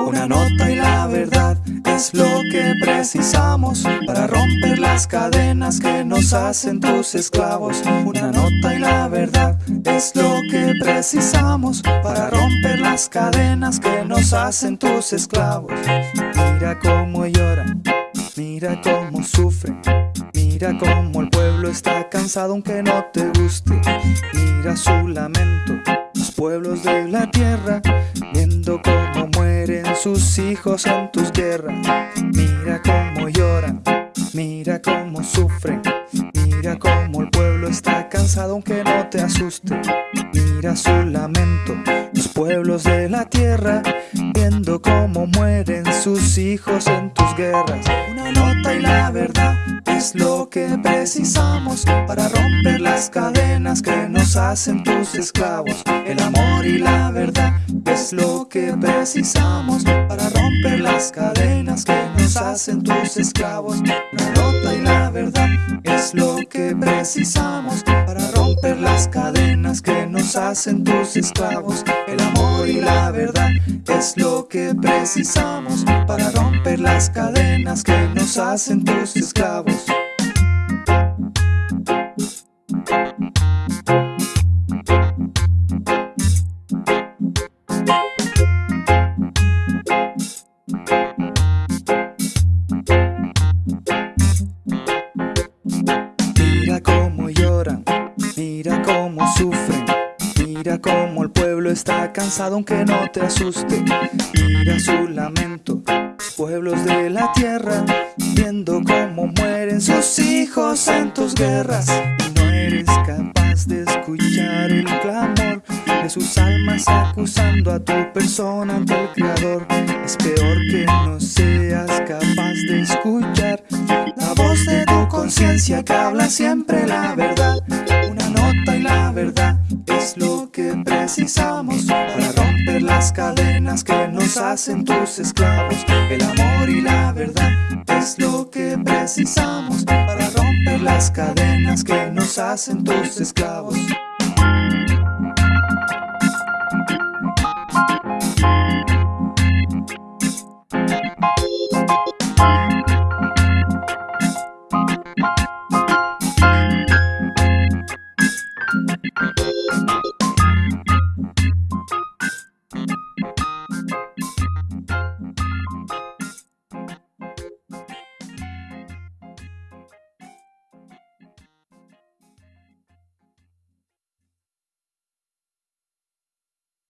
Una nota y la verdad es lo que precisamos para romper las cadenas que nos hacen tus esclavos. Una nota y la verdad es lo que precisamos para romper las cadenas que nos hacen tus esclavos. Mira cómo lloran, mira cómo sufren. Mira cómo el pueblo está cansado aunque no te guste. Mira su lamento, los pueblos de la tierra viendo cómo mueren sus hijos en tus guerras. Mira cómo lloran, mira cómo sufren. Cansado aunque no te asuste. Mira su lamento, los pueblos de la tierra viendo cómo mueren sus hijos en tus guerras. Una nota y la verdad es lo que precisamos para romper las cadenas que nos hacen tus esclavos. El amor y la verdad es lo que precisamos para romper las cadenas que nos hacen tus esclavos. La nota y la verdad es lo que precisamos para romper las cadenas que nos hacen tus esclavos. El amor y la verdad es lo que precisamos para romper las cadenas que nos hacen tus esclavos. Cómo Mira cómo el pueblo está cansado aunque no te asuste. Mira su lamento, los pueblos de la tierra Viendo cómo mueren sus hijos en tus guerras. No eres capaz de escuchar el clamor De sus almas acusando a tu persona ante el Creador. Es peor que no seas capaz de escuchar La voz de tu conciencia que habla siempre la verdad es lo que precisamos Para romper las cadenas que nos hacen tus esclavos. El amor y la verdad es lo que precisamos Para romper las cadenas que nos hacen tus esclavos